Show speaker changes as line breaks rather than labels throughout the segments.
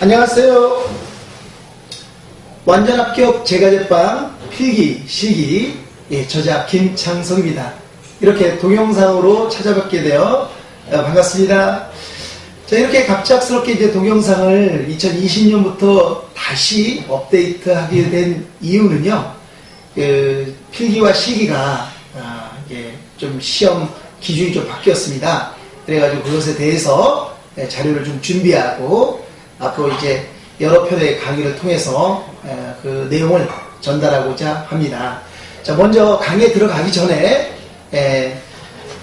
안녕하세요. 완전 합격 제과제빵 필기 실기 예, 저자 김창성입니다. 이렇게 동영상으로 찾아뵙게 되어 어, 반갑습니다. 자 이렇게 갑작스럽게 이제 동영상을 2020년부터 다시 업데이트하게 된 이유는요. 그 필기와 실기가 아, 이게 좀 시험 기준이 좀 바뀌었습니다. 그래가지고 그것에 대해서 예, 자료를 좀 준비하고 앞으로 이제 여러 편의 강의를 통해서 에, 그 내용을 전달하고자 합니다. 자, 먼저 강의에 들어가기 전에 에,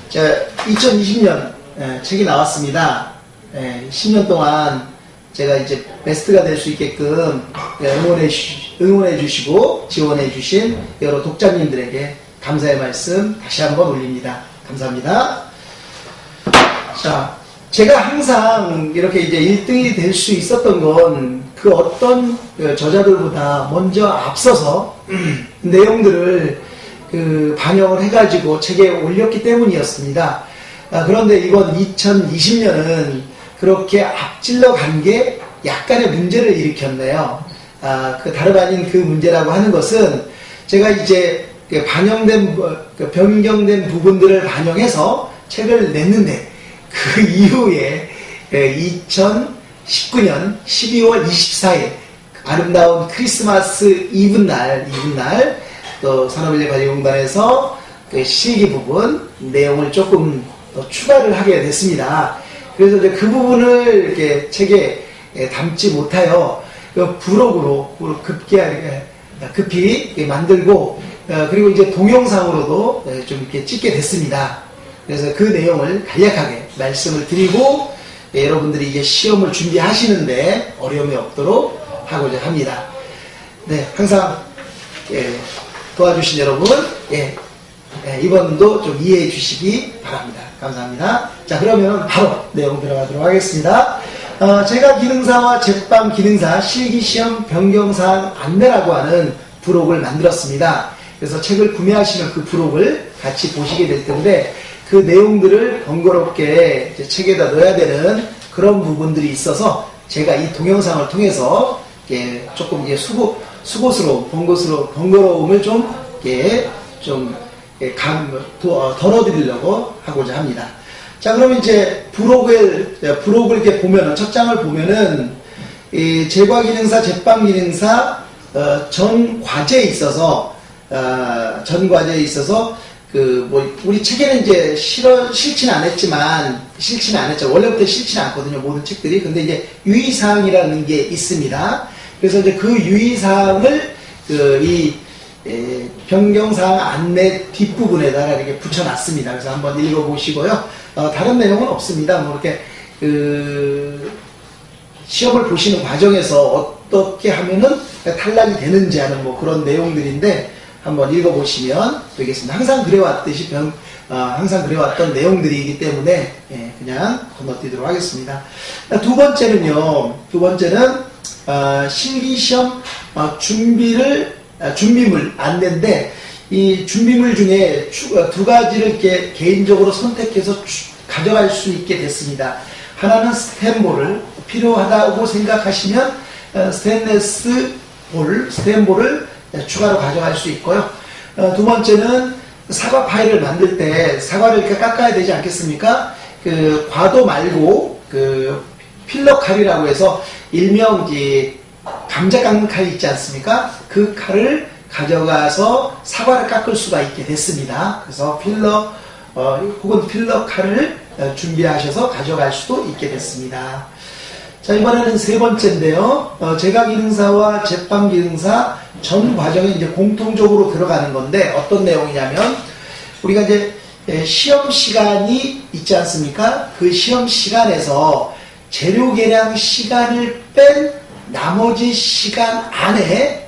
자, 2020년 에, 책이 나왔습니다. 에, 10년 동안 제가 이제 베스트가 될 수 있게끔 응원해, 주, 응원해 주시고 지원해 주신 여러 독자님들에게 감사의 말씀 다시 한번 올립니다. 감사합니다. 자, 제가 항상 이렇게 이제 1등이 될 수 있었던 건 그 어떤 그 저자들보다 먼저 앞서서 내용들을 그 반영을 해가지고 책에 올렸기 때문이었습니다. 아, 그런데 이번 2020년은 그렇게 앞질러 간 게 약간의 문제를 일으켰네요. 아, 그 다름 아닌 그 문제라고 하는 것은 제가 이제 그 반영된, 부- 그 변경된 부분들을 반영해서 책을 냈는데 그 이후에 2019년 12월 24일 아름다운 크리스마스 이브 날, 이브 날, 또 산업인력관리공단에서 그 실기 부분 내용을 조금 더 추가를 하게 됐습니다. 그래서 이제 그 부분을 이렇게 책에 예, 담지 못하여 그 부록으로 급기야게 급히 만들고 어, 그리고 이제 동영상으로도 예, 좀 이렇게 찍게 됐습니다. 그래서 그 내용을 간략하게 말씀을 드리고 예, 여러분들이 이제 시험을 준비하시는데 어려움이 없도록 하고자 합니다. 네, 항상 예, 도와주신 여러분 예, 예, 이번도 좀 이해해 주시기 바랍니다. 감사합니다. 자 그러면 바로 내용 들어가도록 하겠습니다. 어, 제가 기능사와 제빵 기능사 실기시험 변경사항 안내라고 하는 부록을 만들었습니다. 그래서 책을 구매하시면 그 부록을 같이 보시게 될 텐데 그 내용들을 번거롭게 책에다 넣어야 되는 그런 부분들이 있어서 제가 이 동영상을 통해서 이렇게 조금 이제 수고, 수고스러움, 번거스러움, 번거로움을 좀, 이렇게 좀, 감, 도- 어, 덜어드리려고 하고자 합니다. 자, 그럼 이제 부록을, 예, 부록을 이렇게 보면은, 첫 장을 보면은, 이 제과기능사, 제빵기능사, 어, 전 과제에 있어서, 어, 전 과제에 있어서, 그, 뭐, 우리 책에는 이제 실어, 했지만, 실지는 안 했죠. 원래부터 실지는 않거든요. 모든 책들이. 근데 이제 유의사항이라는 게 있습니다. 그래서 이제 그 유의사항을, 그, 이, 에, 변경사항 안내 뒷부분에다가 이렇게 붙여놨습니다. 그래서 한번 읽어보시고요. 어, 다른 내용은 없습니다. 뭐 이렇게, 그, 시험을 보시는 과정에서 어떻게 하면은 탈락이 되는지 하는 뭐 그런 내용들인데 한번 읽어보시면 되겠습니다. 항상 그래왔듯이 변, 아, 항상 그래왔던 내용들이기 때문에 예, 그냥 건너뛰도록 하겠습니다. 두 번째는요. 두 번째는 아, 실기시험 아, 준비를 아, 준비물 안내인데 이 준비물 중에 추- 어, 두 가지를 이렇게 개인적으로 선택해서 추- 가져갈 수 있게 됐습니다. 하나는 스탠볼을 필요하다고 생각하시면 어, 스테인레스 볼, 스탠볼을 추가로 가져갈 수 있고요. 어, 두 번째는 사과 파이를 만들 때 사과를 이렇게 깎아야 되지 않겠습니까? 그 과도 말고 그 필러 칼이라고 해서 일명 이제 감자 깎는 칼이 있지 않습니까? 그 칼을 가져가서 사과를 깎을 수가 있게 됐습니다. 그래서 필러 어, 혹은 필러 칼을 어, 준비하셔서 가져갈 수도 있게 됐습니다. 자, 이번에는 세 번째인데요. 어, 제과기능사와 제빵 기능사 전 과정에 이제 공통적으로 들어가는 건데 어떤 내용이냐면 우리가 이제 에, 시험 시간이 있지 않습니까? 그 시험 시간에서 재료 계량 시간을 뺀 나머지 시간 안에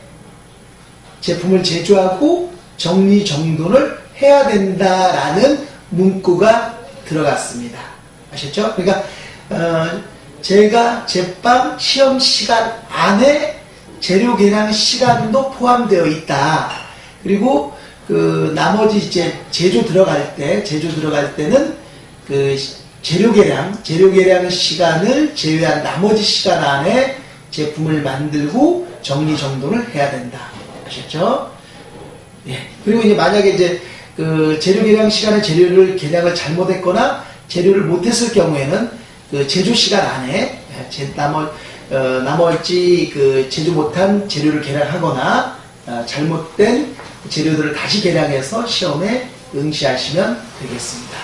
제품을 제조하고 정리 정돈을 해야 된다라는 문구가 들어갔습니다. 아셨죠? 그러니까 어, 제가 제빵 시험 시간 안에 재료 계량 시간도 포함되어 있다. 그리고 그 나머지 이제 제조 들어갈 때 제조 들어갈 때는 그 재료 계량 재료 계량 시간을 제외한 나머지 시간 안에 제품을 만들고 정리 정돈을 해야 된다. 아셨죠? 예. 그리고 이제 만약에 이제 그 재료 계량 시간에 재료를 계량을 잘못했거나 재료를 못했을 경우에는 그 제조 시간 안에 예, 제, 나머, 어, 나머지 그 제조 못한 재료를 계량하거나 어, 잘못된 재료들을 다시 계량해서 시험에 응시하시면 되겠습니다.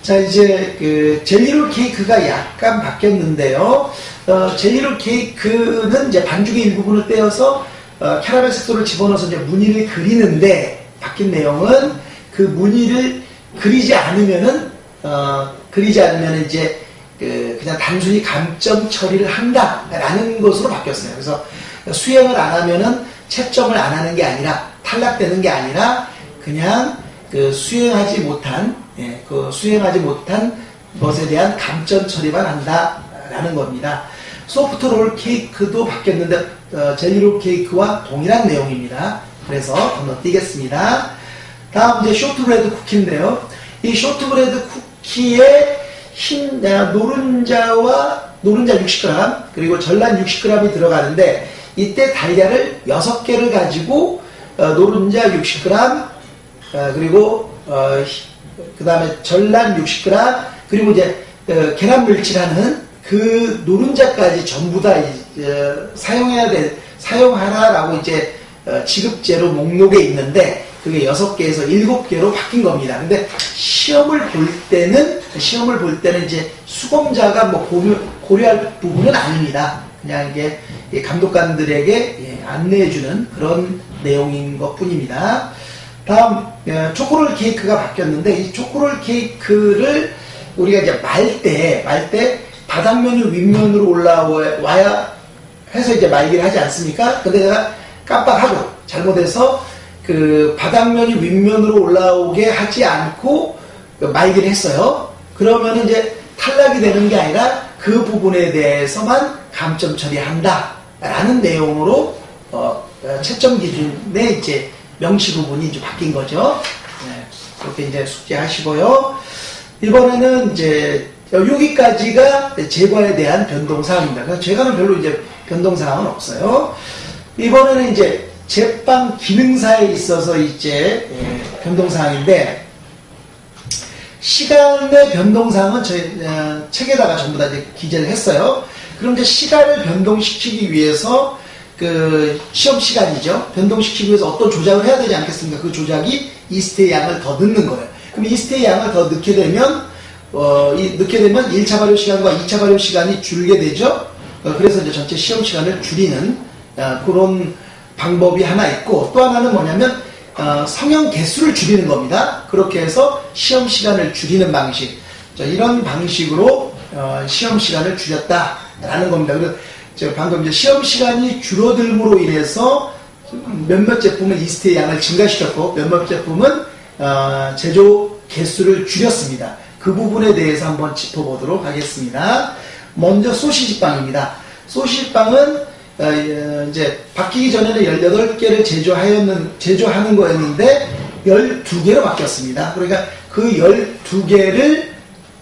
자 이제 그 젤리롤 케이크가 약간 바뀌었는데요. 어, 젤리롤 케이크는 이제 반죽의 일부분을 떼어서 어, 캐러멜 색소를 집어넣어서 이제 무늬를 그리는데 바뀐 내용은 그 무늬를 그리지 않으면은 어, 그리지 않으면 이제 그 그냥 단순히 감점 처리를 한다라는 것으로 바뀌었어요. 그래서 수행을 안 하면은 채점을 안 하는 게 아니라 탈락되는 게 아니라 그냥 그 수행하지 못한 예, 그 수행하지 못한 것에 대한 감점 처리만 한다라는 겁니다. 소프트 롤 케이크도 바뀌었는데 어, 젤리롤 케이크와 동일한 내용입니다. 그래서 건너뛰겠습니다. 다음 이제 쇼트브레드 쿠키인데요. 이 쇼트브레드 쿠키에 흰 아, 노른자와 노른자 60g 그리고 전란 60g이 들어가는데 이때 달걀을 6개를 가지고 어, 노른자 60g 어, 그리고 어, 그 다음에 전란 60g 그리고 이제 어, 계란 물질하는 그 노른자까지 전부 다 이- 어, 사용해야 돼 사용하라라고 이제 어, 지급제로 목록에 있는데 그게 6개에서 7개로 바뀐 겁니다. 근데 시험을 볼 때는 시험을 볼 때는 이제 수검자가 뭐 고려, 고려할 부분은 아닙니다. 그냥 이게 이 감독관들에게 예, 안내해주는 그런 내용인 것 뿐입니다. 다음 어, 초코롤 케이크가 바뀌었는데 이 초코롤 케이크를 우리가 이제 말 때 말 때 바닥면이 윗면으로 올라와야 해서 이제 말기를 하지 않습니까? 근데 내가 깜빡하고 잘못해서 그 바닥면이 윗면으로 올라오게 하지 않고 그 말기를 했어요. 그러면 이제 탈락이 되는 게 아니라 그 부분에 대해서만 감점 처리한다라는 내용으로 어, 어, 채점 기준의 이제 명시 부분이 이제 바뀐 거죠. 네, 그렇게 이제 숙제하시고요. 이번에는 이제 여기까지가 제과에 대한 변동사항입니다. 그래서 제과는 별로 이제 변동사항은 없어요. 이번에는 이제 제빵 기능사에 있어서 이제 예, 변동사항인데 시간의 변동사항은 저희 어, 책에다가 전부 다 이제 기재를 했어요. 그럼 이제 시간을 변동시키기 위해서 그 시험 시간이죠. 변동시키기 위해서 어떤 조작을 해야 되지 않겠습니까? 그 조작이 이스트의 양을 더 넣는 거예요. 그럼 이스트의 양을 더 넣게 되면 어, 이 넣게 되면 1차 발효 시간과 2차 발효 시간이 줄게 되죠. 어, 그래서 이제 전체 시험 시간을 줄이는 어, 그런 방법이 하나 있고 또 하나는 뭐냐면 어, 성형 개수를 줄이는 겁니다. 그렇게 해서 시험 시간을 줄이는 방식. 자, 이런 방식으로 어, 시험 시간을 줄였다라는 겁니다. 그래서 제가 방금 이제 시험 시간이 줄어들므로 인해서 몇몇 제품은 이스트의 양을 증가시켰고 몇몇 제품은 어, 제조 개수를 줄였습니다. 그 부분에 대해서 한번 짚어보도록 하겠습니다. 먼저 소시지빵입니다. 소시지빵은 이제 바뀌기 전에는 18개를 제조하였는, 제조하는 거였는데 12개로 바뀌었습니다. 그러니까 그 12개를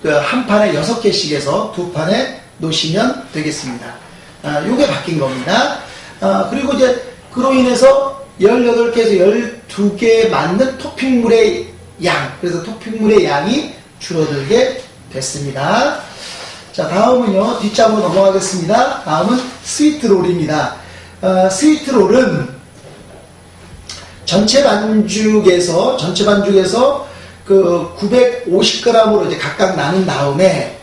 그한 판에 6개씩 해서 두 판에 놓으시면 되겠습니다. 아, 요게 바뀐 겁니다. 아, 그리고 이제 그로 인해서 18개에서 12개에 맞는 토핑물의 양, 그래서 토핑물의 양이 줄어들게 됐습니다. 자, 다음은요, 뒷장으로 넘어가겠습니다. 다음은 스위트롤입니다. 어, 스위트롤은 전체 반죽에서, 전체 반죽에서 그 950g으로 이제 각각 나눈 다음에,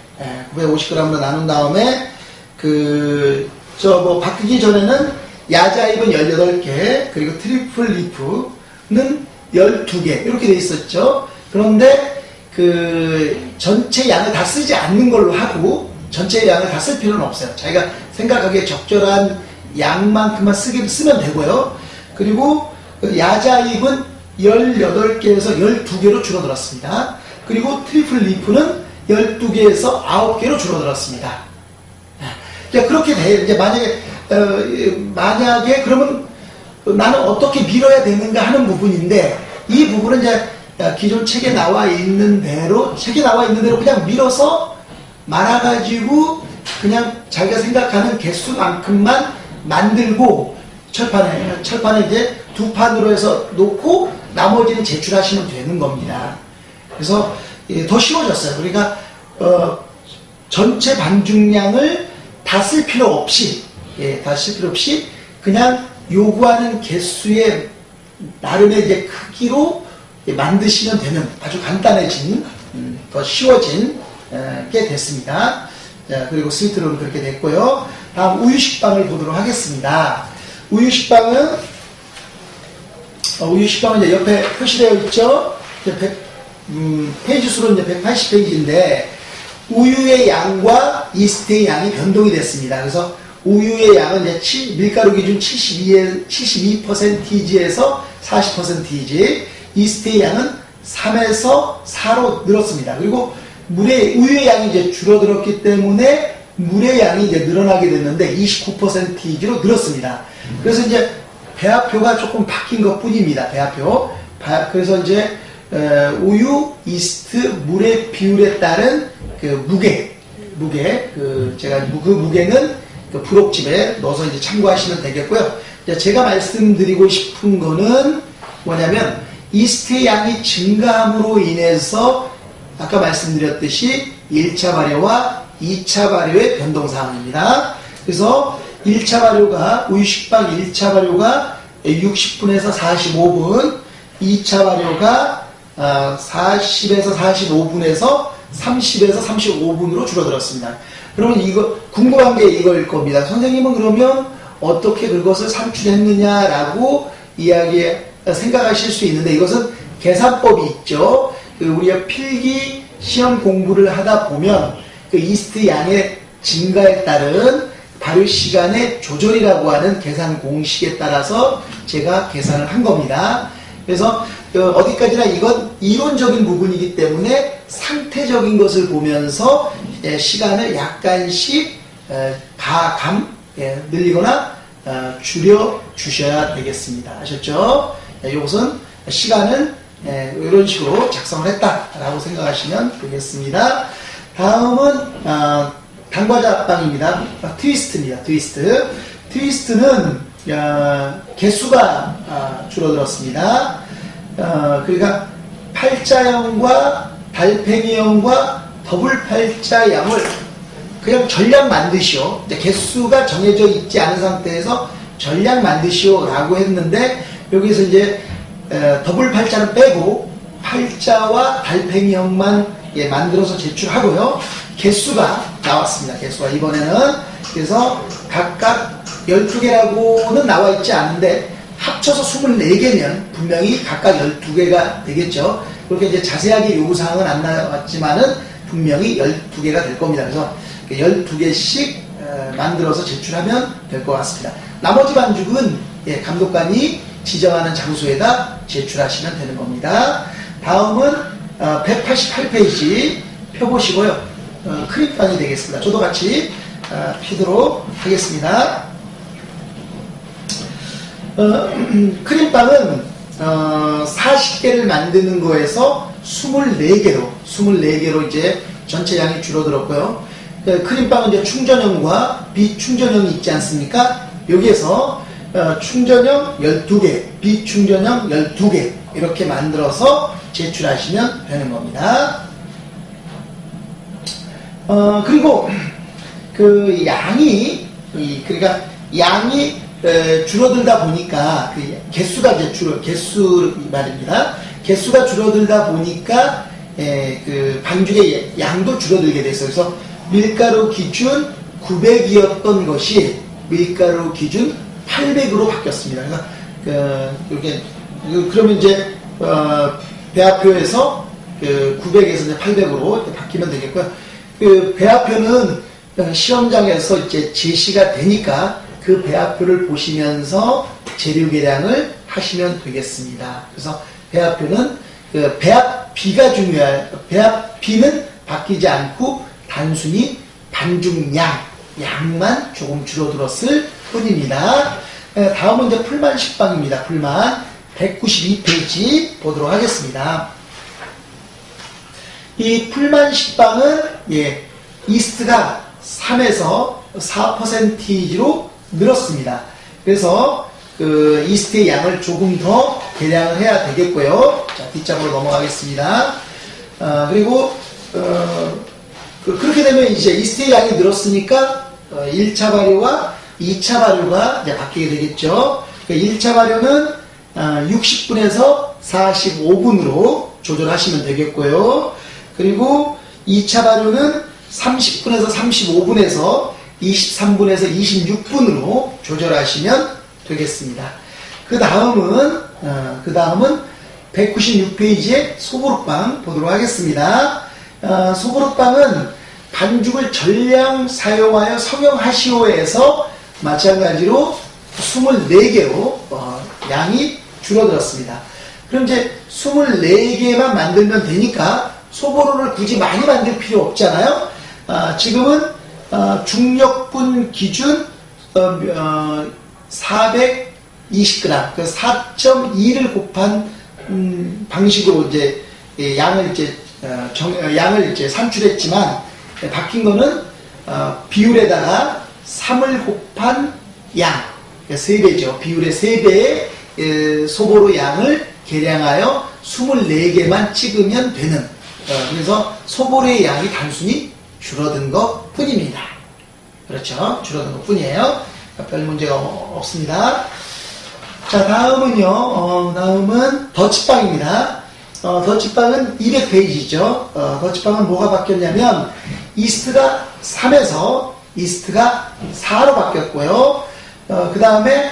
950g으로 나눈 다음에, 그, 저 뭐 바뀌기 전에는 야자입은 18개, 그리고 triple leaf는 12개, 이렇게 돼 있었죠. 그런데 그 전체 양을 다 쓰지 않는 걸로 하고 전체 양을 다 쓸 필요는 없어요. 자기가 생각하기에 적절한 양만큼만 쓰게 쓰면 되고요. 그리고 그 야자입은 18개에서 12개로 줄어들었습니다. 그리고 triple leaf는 12개에서 9개로 줄어들었습니다. 자, 그렇게 돼. 이제 만약에, 어, 만약에 그러면 나는 어떻게 밀어야 되는가 하는 부분인데 이 부분은 이제 기존 책에 나와 있는 대로 책에 나와 있는 대로 그냥 밀어서 말아가지고 그냥 자기가 생각하는 개수만큼만 만들고 철판에 철판에 이제 두 판으로 해서 놓고 나머지는 제출하시면 되는 겁니다. 그래서 예, 더 쉬워졌어요. 그러니까 어, 전체 반죽량을 다 쓸 필요 없이 예, 다 쓸 필요 없이 그냥 요구하는 개수의 나름의 이제 크기로 예, 만드시면 되는 아주 간단해진 음, 더 쉬워진 에, 게 됐습니다. 자, 그리고 스위트롤 그렇게 됐고요. 다음 우유식빵을 보도록 하겠습니다. 우유식빵은 어, 우유식빵은 이제 옆에 표시되어 있죠. 이제 100, 음, 페이지 수로 이제 180페이지인데 우유의 양과 이스트의 양이 변동이 됐습니다. 그래서 우유의 양은 이제 7, 밀가루 기준 72에, 72%에서 40%이지 이스트의 양은 3에서 4로 늘었습니다. 그리고 물의 우유의 양이 이제 줄어들었기 때문에 물의 양이 이제 늘어나게 됐는데 29%이지로 늘었습니다. 그래서 이제 배합표가 조금 바뀐 것 뿐입니다. 배합표. 바- 그래서 이제 어, 우유, 이스트, 물의 비율에 따른 그 무게, 무게, 그 제가 무- 그 무게는 그 부록집에 넣어서 이제 참고하시면 되겠고요. 제가 말씀드리고 싶은 거는 뭐냐면 이스트의 양이 증가함으로 인해서 아까 말씀드렸듯이 1차 발효와 2차 발효의 변동사항입니다. 그래서 1차 발효가 우유식빵 1차 발효가 60분에서 45분, 2차 발효가 40에서 45분에서 30에서 35분으로 줄어들었습니다. 그러면 이거 궁금한 게 이거일 겁니다. 선생님은 그러면 어떻게 그것을 산출했느냐라고 이야기 생각하실 수 있는데 이것은 계산법이 있죠. 그 우리가 필기 시험 공부를 하다 보면 그 이스트 양의 증가에 따른 발효 시간의 조절이라고 하는 계산 공식에 따라서 제가 계산을 한 겁니다. 그래서 어, 어디까지나 이건 이론적인 부분이기 때문에 상태적인 것을 보면서 예, 시간을 약간씩 에, 가감 예, 늘리거나 어, 줄여 주셔야 되겠습니다. 아셨죠? 예, 이것은 시간을 예, 이런 식으로 작성을 했다라고 생각하시면 되겠습니다. 다음은 어, 당과자 빵입니다. 아, 트위스트입니다. 트위스트. 트위스트는 어, 개수가 아, 줄어들었습니다. 어, 그러니까 팔자형과 달팽이형과 더블 팔자형을 그냥 전량 만드시오. 개수가 정해져 있지 않은 상태에서 전량 만드시오라고 했는데 여기서 이제 에, 더블 팔자는 빼고 팔자와 달팽이형만 예, 만들어서 제출하고요. 개수가 나왔습니다. 개수가 이번에는 그래서 각각 12개라고는 나와 있지 않은데 합쳐서 24개면 분명히 각각 12개가 되겠죠. 그렇게 이제 자세하게 요구사항은 안 나왔지만은 분명히 12개가 될 겁니다. 그래서 12개씩 만들어서 제출하면 될 것 같습니다. 나머지 반죽은 예, 감독관이 지정하는 장소에다 제출하시면 되는 겁니다. 다음은 188페이지 펴보시고요. 어, 크림빵이 되겠습니다. 저도 같이 어, 피도록 하겠습니다. 어, 크림빵은 어, 40개를 만드는 거에서 24개로 24개로 이제 전체 양이 줄어들었고요. 그 크림빵은 이제 충전형과 비충전형이 있지 않습니까? 여기에서 어, 충전형 12개, 비충전형 12개 이렇게 만들어서 제출하시면 되는 겁니다. 어, 그리고 그 양이 이, 그러니까 양이 에, 줄어들다 보니까 그 개수가 줄어 개수 말입니다. 개수가 줄어들다 보니까 에, 그 반죽의 양도 줄어들게 됐어요. 그래서 밀가루 기준 900이었던 것이 밀가루 기준 800으로 바뀌었습니다. 그러니까 그, 이렇게 그- 그러면 이제 어, 배합표에서 그 900에서 이제 800으로 이렇게 바뀌면 되겠고요. 그 배합표는 어, 시험장에서 이제 제시가 되니까 그 배합표를 보시면서 재료 계량을 하시면 되겠습니다. 그래서 배합표는 그 배합비가 중요할 배합비는 바뀌지 않고 단순히 반죽량 양만 조금 줄어들었을 뿐입니다. 에, 다음은 이제 풀만 식빵입니다. 풀만 192페이지 보도록 하겠습니다. 이 풀만 식빵은 예, 이스트가 3에서 4%로 늘었습니다. 그래서 그 이스트의 양을 조금 더 계량을 해야 되겠고요. 자, 뒷장으로 넘어가겠습니다. 어, 그리고 어, 그, 렇게 되면 이제 이스트의 양이 늘었으니까 어, 1차 발효와 2차 발효가 이제 바뀌게 되겠죠. 그러니까 1차 발효는 어, 60분에서 45분으로 조절하시면 되겠고요. 그리고 2차 발효는 30분에서 35분에서 23분에서 26분으로 조절하시면 되겠습니다. 그 다음은 어, 그 다음은 196페이지의 소보루빵 보도록 하겠습니다. 어, 소보루빵은 반죽을 전량 사용하여 성형하시오에서 마찬가지로 24개로 어, 양이 줄어들었습니다. 그럼 이제 24개만 만들면 되니까 소보루를 굳이 많이 만들 필요 없잖아요. 아, 지금은 어, 중력분 기준 어, 420g, 그 4.2를 곱한 음, 방식으로 이제 예, 양을 이제 어, 정, 어, 양을 이제 산출했지만 예, 바뀐 거는 어, 비율에다가 3을 곱한 양, 그러니까 3배죠. 비율의 3배의 예, 소보로 양을 계량하여 24개만 찍으면 되는 어, 그래서 소보로의 양이 단순히 줄어든 것 뿐입니다. 그렇죠. 줄어든 것 뿐이에요. 별 문제가 없습니다. 자, 다음은요, 어, 다음은 더치빵입니다. 어, 더치빵은 200페이지죠. 어, 더치빵은 뭐가 바뀌었냐면, 이스트가 3에서 이스트가 4로 바뀌었고요. 그 다음에,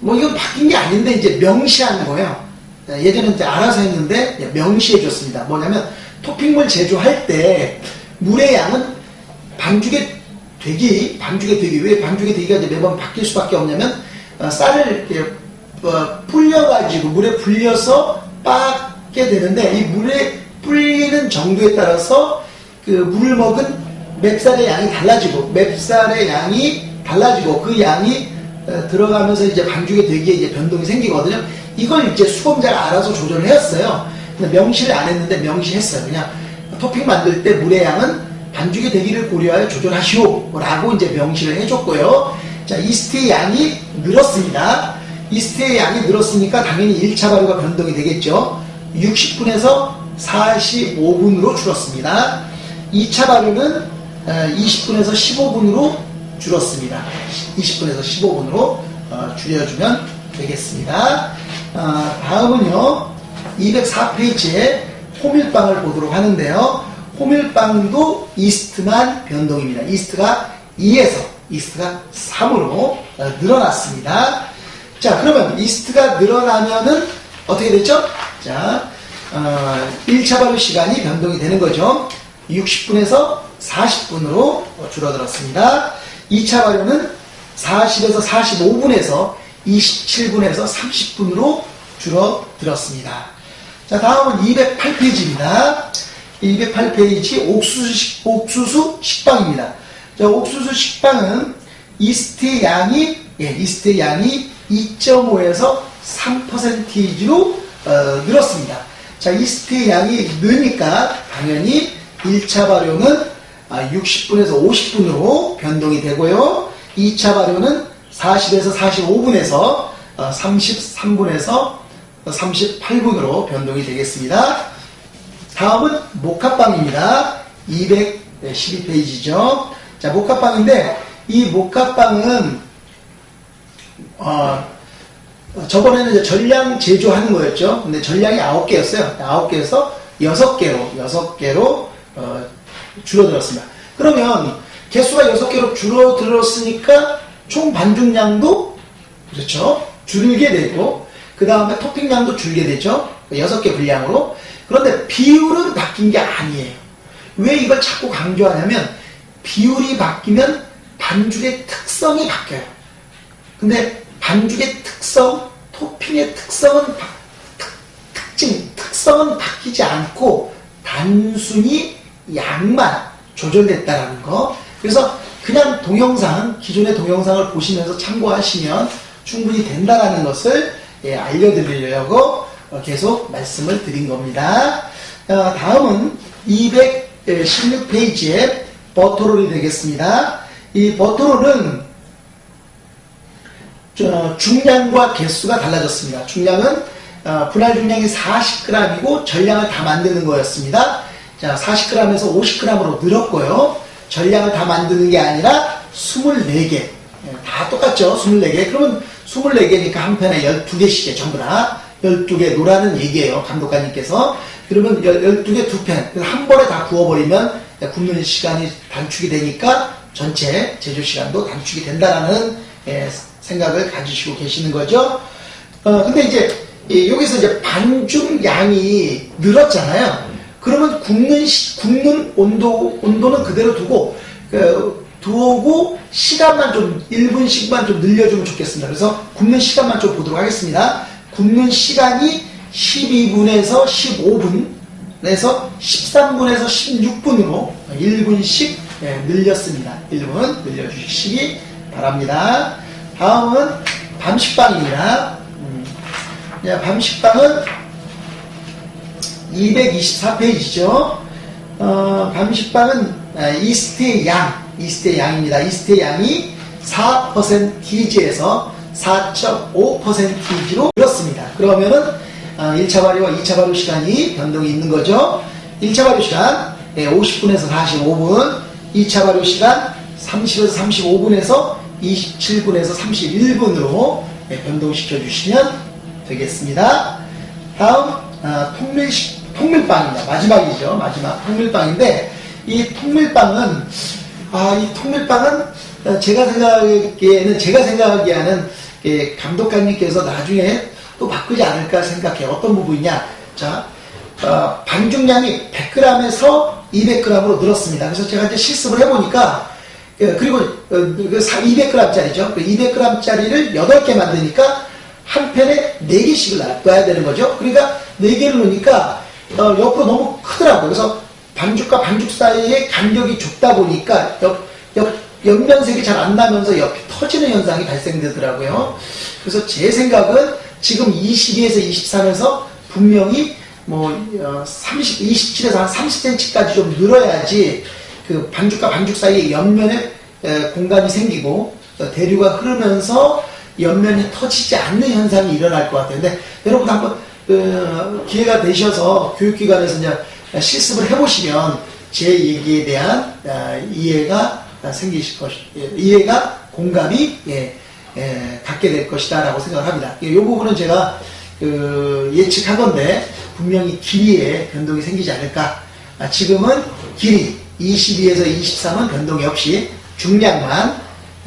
뭐 이건 바뀐 게 아닌데, 이제 명시한 거예요. 예전에 이제 알아서 했는데, 명시해 줬습니다. 뭐냐면, 토핑물 제조할 때, 물의 양은 반죽에 되기, 반죽의 되기, 왜 반죽의 되기가 이제 매번 바뀔 수밖에 없냐면, 어, 쌀을 이렇게 어, 불려가지고, 물에 불려서 빻게 되는데, 이 물에 불리는 정도에 따라서 그 물을 먹은 맵쌀의 양이 달라지고, 맵쌀의 양이 달라지고, 그 양이 어, 들어가면서 이제 반죽의 되기에 이제 변동이 생기거든요. 이걸 이제 수공자가 알아서 조절을 했어요. 명시를 안 했는데 명시했어요. 그냥 토핑 만들 때 물의 양은 반죽의 대기를 고려하여 조절하시오 라고 이제 명시를 해줬고요. 자, 이스트의 양이 늘었습니다. 이스트의 양이 늘었으니까 당연히 1차 발효가 변동이 되겠죠. 60분에서 45분으로 줄었습니다. 2차 발효는 20분에서 15분으로 줄었습니다. 20분에서 15분으로 어, 줄여주면 되겠습니다. 어, 다음은요, 204페이지에 호밀빵을 보도록 하는데요. 호밀빵도 이스트만 변동입니다. 이스트가 2에서 이스트가 3으로 어, 늘어났습니다. 자, 그러면 이스트가 늘어나면은 어떻게 됐죠? 자, 어, 1차 발효 시간이 변동이 되는 거죠. 60분에서 40분으로 줄어들었습니다. 2차 발효는 40에서 45분에서 27분에서 30분으로 줄어들었습니다. 자, 다음은 208페이지입니다. 208페이지 옥수수, 식, 옥수수 식빵입니다. 자, 옥수수 식빵은 이스트의 양이, 예, 이스트의 양이 2.5에서 3%로 어, 늘었습니다. 자, 이스트의 양이 느니까 당연히 1차 발효는 60분에서 아, 50분으로 변동이 되고요. 2차 발효는 40에서 45분에서 33분에서 38분으로 변동이 되겠습니다. 다음은 모카빵입니다. 212페이지죠. 자, 모카빵인데 이 모카빵은 어, 저번에는 이제 전량 제조하는 거였죠. 근데 전량이 9개였어요. 9개에서 6개로 6개로 어, 줄어들었습니다. 그러면 개수가 6개로 줄어들었으니까 총 반죽량도 그렇죠. 줄게 되고 그 다음에 토핑량도 줄게 되죠. 6개 분량으로. 그런데 비율은 바뀐 게 아니에요. 왜 이걸 자꾸 강조하냐면 비율이 바뀌면 반죽의 특성이 바뀌어요. 근데 반죽의 특성, 토핑의 특성은 특, 특징, 특성은 바뀌지 않고 단순히 양만 조절됐다라는 거. 그래서 그냥 동영상, 기존의 동영상을 보시면서 참고하시면 충분히 된다라는 것을 예, 알려드리려고 어, 계속 말씀을 드린 겁니다. 어, 다음은 216페이지에 버터롤이 되겠습니다. 이 버터롤은 저 중량과 개수가 달라졌습니다. 중량은 어, 분할 중량이 40g이고 전량을 다 만드는 거였습니다. 자, 40g에서 50g으로 늘었고요. 전량을 다 만드는 게 아니라 24개. 예, 다 똑같죠? 24개. 그러면 24개니까 한 편에 12개씩에 전부 다 12개 노라는 얘기예요. 감독관님께서. 그러면 12개 두 편. 한 번에 다 구워버리면 굽는 시간이 단축이 되니까 전체 제조 시간도 단축이 된다라는 예, 생각을 가지시고 계시는 거죠. 어, 근데 이제 이 여기서 이제 반죽 양이 늘었잖아요. 그러면 굽는 시, 굽는 온도 온도는 그대로 두고 그, 두고 시간만 좀 1분씩만 좀 늘려주면 좋겠습니다. 그래서 굽는 시간만 좀 보도록 하겠습니다. 굽는 시간이 12분에서 15분에서 13분에서 16분으로 1분씩 예, 늘렸습니다. 1분 늘려주시기 바랍니다. 다음은 밤식빵입니다. 음, 야, 밤식빵은 224페이지죠. 어, 밤식빵은 아, 이스트의 양, 이스트의 양입니다. 이스트의 양이 4%T지에서 4.5%T지로 늘었습니다. 그러면은 어, 1차 발효와 2차 발효 시간이 변동이 있는 거죠. 1차 발효 시간 50분에서 45분, 2차 발효 시간 30에서 35분에서 27분에서 31분으로 변동시켜 주시면 되겠습니다. 다음 아, 통밀 통밀빵입니다. 마지막이죠. 마지막 통밀빵인데 이 통밀빵은 아, 이 통밀빵은 어, 제가 생각하기에는 제가 생각하기에는 예, 감독관님께서 나중에 또 바꾸지 않을까 생각해요. 어떤 부분이냐? 자, 어, 반죽량이 100g에서 200g으로 늘었습니다. 그래서 제가 이제 실습을 해보니까 예, 그리고 어, 200g짜리죠. 그 200g짜리를 그 8개 만드니까 한 펜에 4개씩을 놔야 되는 거죠. 그러니까 4개를 놓으니까 어, 옆으로 너무 크더라고요. 그래서 반죽과 반죽 사이에 간격이 좁다 보니까 옆, 옆, 옆면색이 잘 안 나면서 옆이 터지는 현상이 발생되더라고요. 그래서 제 생각은 지금 22에서 23에서 분명히 뭐 30, 어, 27에서 한 30cm까지 좀 늘어야지 그 반죽과 반죽 사이에 옆면에 공간이 생기고 대류가 흐르면서 옆면이 터지지 않는 현상이 일어날 것 같아요. 근데 여러분 한번 그 기회가 되셔서 교육기관에서 이제 실습을 해보시면 제 얘기에 대한 아, 이해가 생기실 것, 예, 이해가 공감이 예, 예, 갖게 될 것이다라고 생각합니다. 이 부분은 제가 그 예측하건데 분명히 길이에 변동이 생기지 않을까. 아, 지금은 길이 22에서 23은 변동이 없이 중량만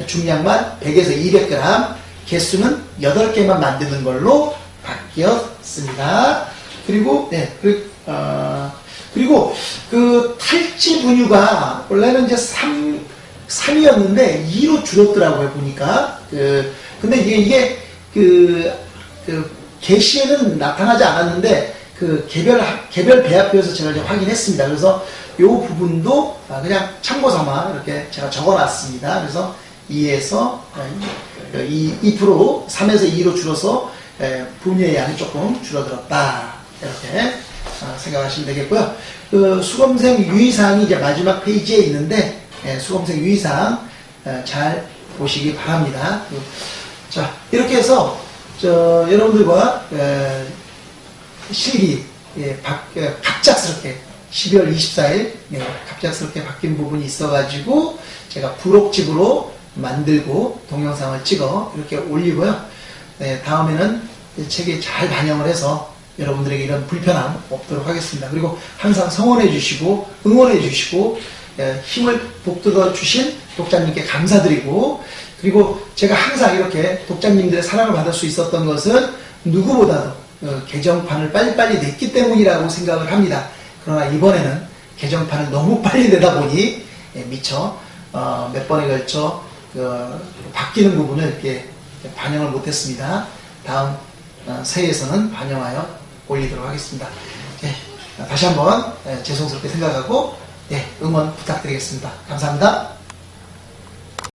중량만 100에서 200g 개수는 8개만 만드는 걸로 바뀌 었습니다. 그리고 네, 그, 어, 그리고 그 탈지 분유가 원래는 이제 3 3이었는데 2로 줄었더라고요 보니까 그 근데 이게 이게 그, 그 게시에는 나타나지 않았는데 그 개별 개별 배합표에서 제가 이제 확인했습니다. 그래서 이 부분도 그냥 참고 삼아 이렇게 제가 적어놨습니다. 그래서 2에서 2, 2% 3에서 2로 줄어서 분유의 양이 조금 줄어들었다 이렇게 어, 생각하시면 되겠고요. 그 수검생 유의사항이 이제 마지막 페이지에 있는데 수검생 유의사항 잘 보시기 바랍니다. 그, 자 이렇게 해서 여러분들과 실기 예, 갑작스럽게 12월 24일 예, 갑작스럽게 바뀐 부분이 있어가지고 제가 부록집으로 만들고 동영상을 찍어 이렇게 올리고요. 네, 다음에는 책에 잘 반영을 해서 여러분들에게 이런 불편함 없도록 하겠습니다. 그리고 항상 성원해 주시고 응원해 주시고 예, 힘을 북돋아 주신 독자님께 감사드리고 그리고 제가 항상 이렇게 독자님들의 사랑을 받을 수 있었던 것은 누구보다도 어, 개정판을 빨리빨리 냈기 때문이라고 생각을 합니다. 그러나 이번에는 개정판을 너무 빨리 내다 보니 예, 미처 어, 몇 번에 걸쳐 그 바뀌는 부분을 이렇게 반영을 못했습니다. 다음 어, 새해에서는 반영하여 올리도록 하겠습니다. 네, 다시 한번 예, 죄송스럽게 생각하고 네, 응원 부탁드리겠습니다. 감사합니다.